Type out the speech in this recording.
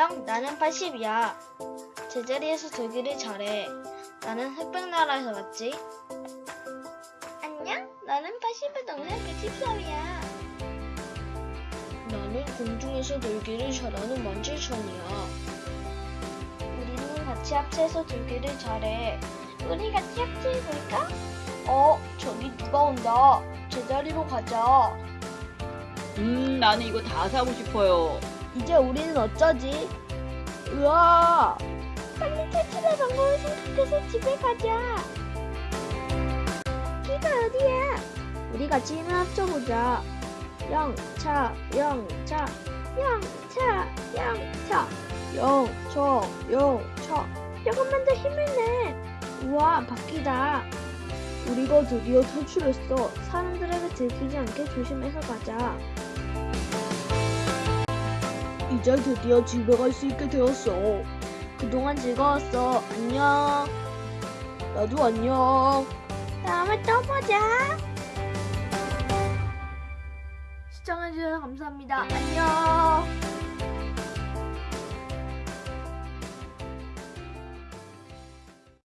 안녕, 나는 80이야. 제자리에서 들기를 잘해. 나는 흑백 나라에서 왔지. 안녕, 나는 80의 동생 113이야. 나는 공중에서 들기를 잘하는 만칠천이야. 우리는 같이 합체해서 들기를 잘해. 우리 같이 합체해볼까? 어, 저기 누가 온다. 제자리로 가자. 음, 나는 이거 다 사고 싶어요. 이제 우리는 어쩌지? 으아! 빨리 탈출할 방법을 생각해서 집에 가자. 여기가 어디야? 우리 같이 힘을 합쳐보자. 영차, 영차, 영차, 영차, 영차, 영차. 조금만 더 힘을 내. 우와, 바퀴다. 우리가 드디어 탈출했어. 사람들에게 들키지 않게 조심해서 가자. 이제 드디어 집에 갈 수 있게 되었어. 그동안 즐거웠어. 안녕. 나도 안녕. 다음에 또 보자. 시청해주셔서 감사합니다. 안녕.